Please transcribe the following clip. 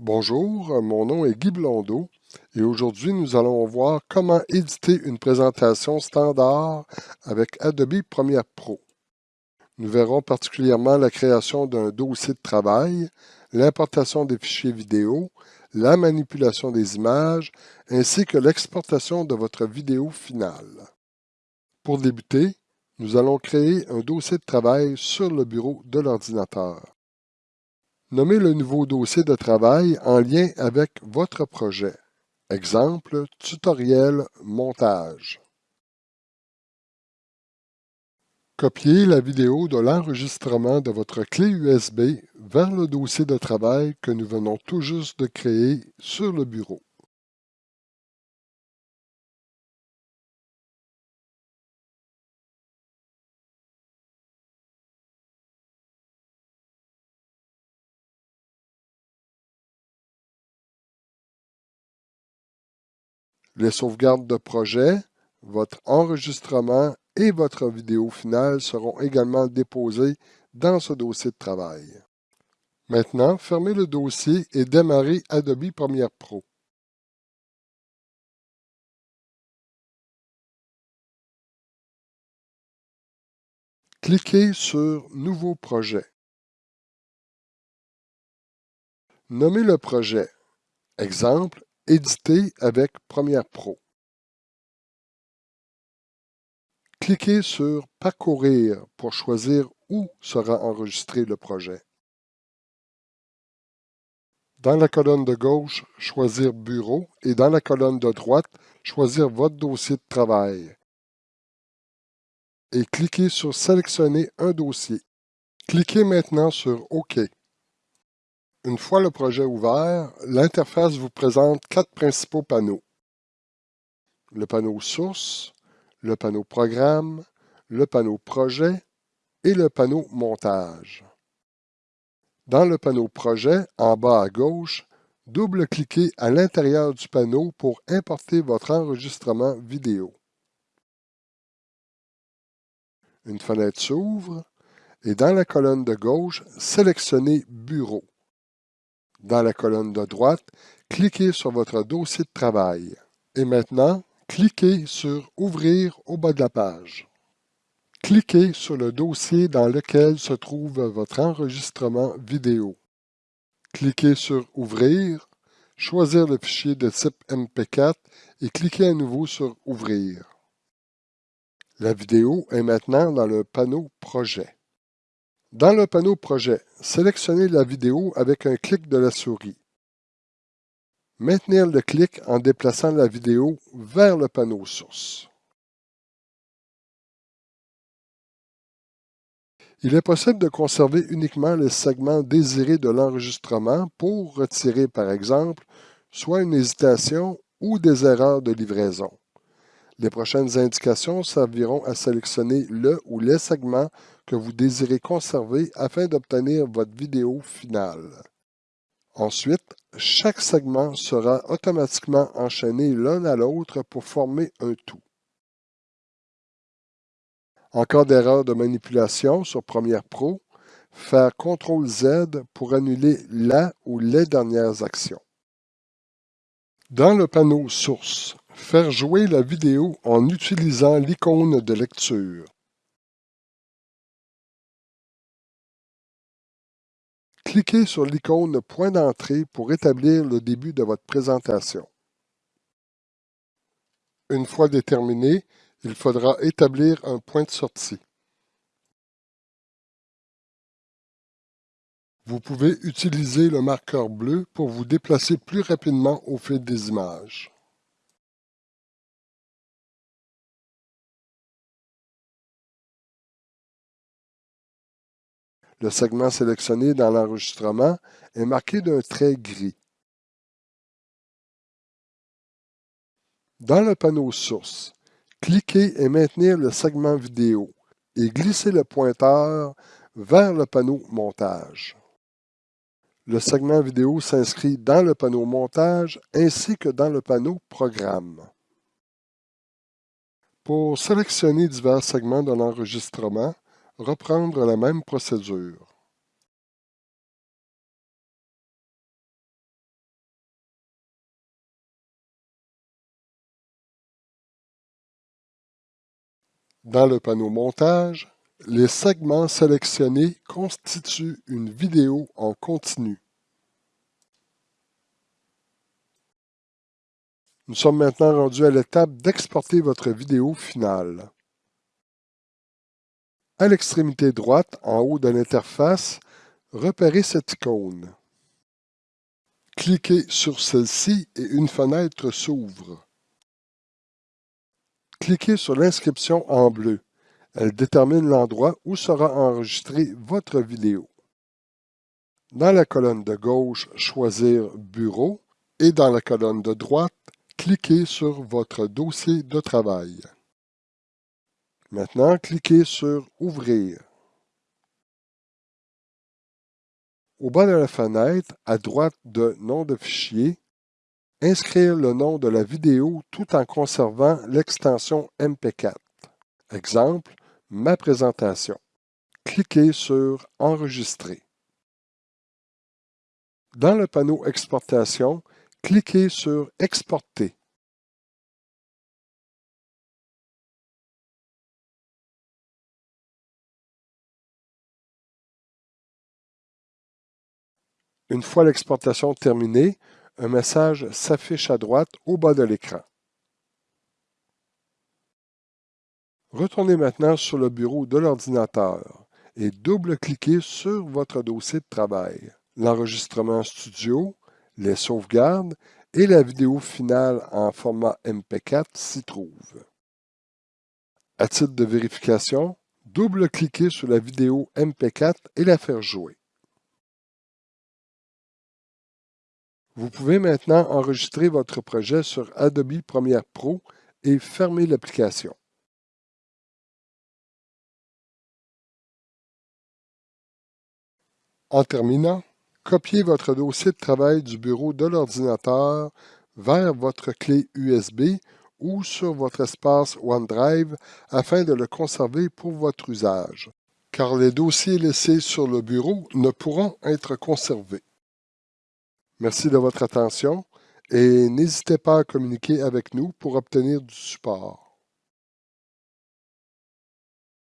Bonjour, mon nom est Guy Blondeau et aujourd'hui nous allons voir comment éditer une présentation standard avec Adobe Premiere Pro. Nous verrons particulièrement la création d'un dossier de travail, l'importation des fichiers vidéo, la manipulation des images, ainsi que l'exportation de votre vidéo finale. Pour débuter, nous allons créer un dossier de travail sur le bureau de l'ordinateur. Nommez le nouveau dossier de travail en lien avec votre projet. Exemple, tutoriel montage. Copiez la vidéo de l'enregistrement de votre clé USB vers le dossier de travail que nous venons tout juste de créer sur le bureau. Les sauvegardes de projet, votre enregistrement et votre vidéo finale seront également déposés dans ce dossier de travail. Maintenant, fermez le dossier et démarrez Adobe Premiere Pro. Cliquez sur Nouveau projet. Nommez le projet. Exemple, Éditer avec Premiere Pro. Cliquez sur Parcourir pour choisir où sera enregistré le projet. Dans la colonne de gauche, choisir Bureau et dans la colonne de droite, choisir votre dossier de travail. Et cliquez sur Sélectionner un dossier. Cliquez maintenant sur OK. Une fois le projet ouvert, l'interface vous présente quatre principaux panneaux. Le panneau Source, le panneau Programme, le panneau Projet et le panneau Montage. Dans le panneau Projet, en bas à gauche, double-cliquez à l'intérieur du panneau pour importer votre enregistrement vidéo. Une fenêtre s'ouvre et dans la colonne de gauche, sélectionnez Bureau. Dans la colonne de droite, cliquez sur votre dossier de travail. Et maintenant, cliquez sur Ouvrir au bas de la page. Cliquez sur le dossier dans lequel se trouve votre enregistrement vidéo. Cliquez sur Ouvrir, choisir le fichier de type MP4 et cliquez à nouveau sur Ouvrir. La vidéo est maintenant dans le panneau Projet. Dans le panneau Projet, sélectionnez la vidéo avec un clic de la souris. Maintenir le clic en déplaçant la vidéo vers le panneau Source. Il est possible de conserver uniquement les segments désirés de l'enregistrement pour retirer, par exemple, soit une hésitation ou des erreurs de livraison. Les prochaines indications serviront à sélectionner le ou les segments que vous désirez conserver afin d'obtenir votre vidéo finale. Ensuite, chaque segment sera automatiquement enchaîné l'un à l'autre pour former un tout. En cas d'erreur de manipulation sur Premiere Pro, faire CTRL-Z pour annuler la ou les dernières actions. Dans le panneau Source, faire jouer la vidéo en utilisant l'icône de lecture. Cliquez sur l'icône Point d'entrée pour établir le début de votre présentation. Une fois déterminé, il faudra établir un point de sortie. Vous pouvez utiliser le marqueur bleu pour vous déplacer plus rapidement au fil des images. Le segment sélectionné dans l'enregistrement est marqué d'un trait gris. Dans le panneau Source, cliquez et maintenez le segment vidéo et glissez le pointeur vers le panneau Montage. Le segment vidéo s'inscrit dans le panneau Montage ainsi que dans le panneau Programme. Pour sélectionner divers segments de l'enregistrement, reprendre la même procédure. Dans le panneau Montage, les segments sélectionnés constituent une vidéo en continu. Nous sommes maintenant rendus à l'étape d'exporter votre vidéo finale. À l'extrémité droite, en haut de l'interface, repérez cette icône. Cliquez sur celle-ci et une fenêtre s'ouvre. Cliquez sur l'inscription en bleu. Elle détermine l'endroit où sera enregistrée votre vidéo. Dans la colonne de gauche, choisir Bureau et dans la colonne de droite, cliquez sur votre dossier de travail. Maintenant, cliquez sur Ouvrir. Au bas de la fenêtre, à droite de Nom de fichier, inscrire le nom de la vidéo tout en conservant l'extension MP4. Exemple, ma présentation. Cliquez sur Enregistrer. Dans le panneau Exportation, cliquez sur Exporter. Une fois l'exportation terminée, un message s'affiche à droite au bas de l'écran. Retournez maintenant sur le bureau de l'ordinateur et double-cliquez sur votre dossier de travail. L'enregistrement studio, les sauvegardes et la vidéo finale en format MP4 s'y trouvent. À titre de vérification, double-cliquez sur la vidéo MP4 et la faire jouer. Vous pouvez maintenant enregistrer votre projet sur Adobe Premiere Pro et fermer l'application. En terminant, copiez votre dossier de travail du bureau de l'ordinateur vers votre clé USB ou sur votre espace OneDrive afin de le conserver pour votre usage, car les dossiers laissés sur le bureau ne pourront être conservés. Merci de votre attention et n'hésitez pas à communiquer avec nous pour obtenir du support.